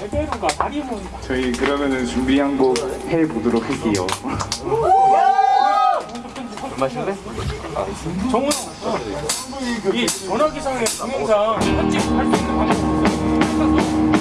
레베루가 다리 모인다. 저희 그러면은 준비한 곡 해보도록 할게요. 정훈 이 전화기상의 동영상 편집할 수 있는 방법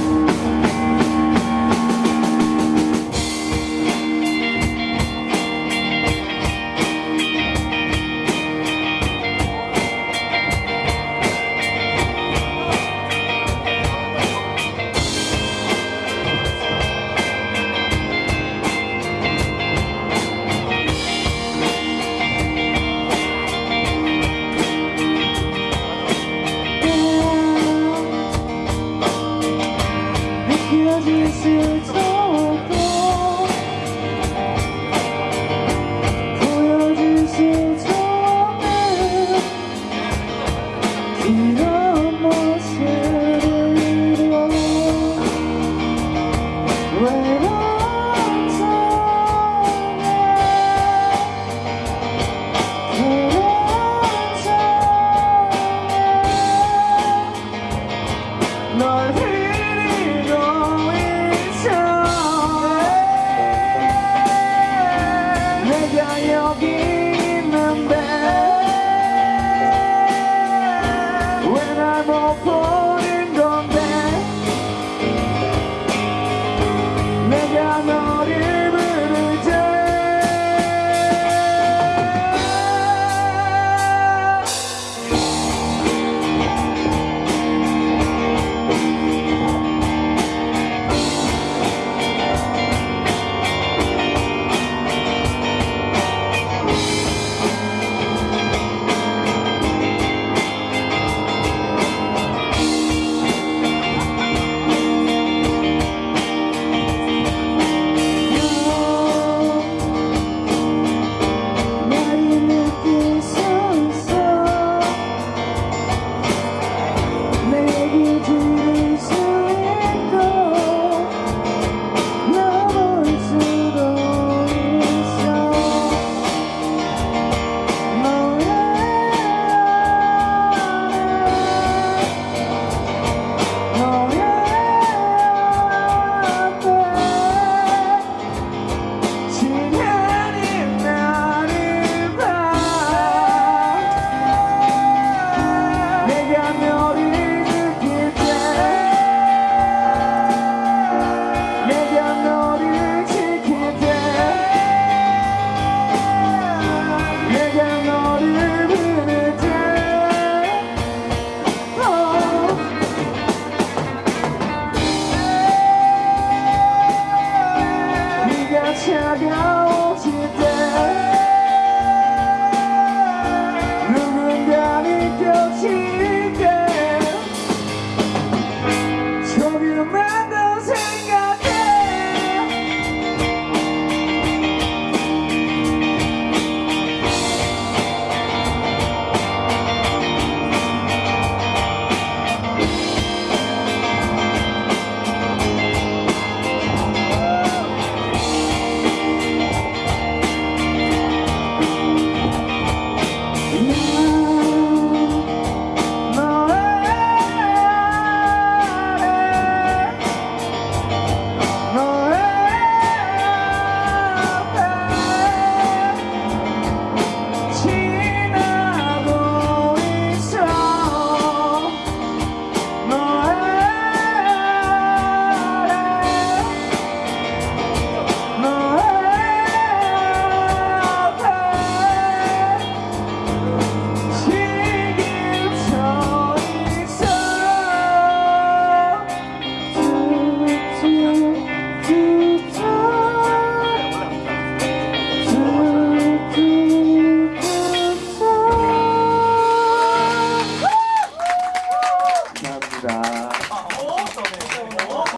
谢。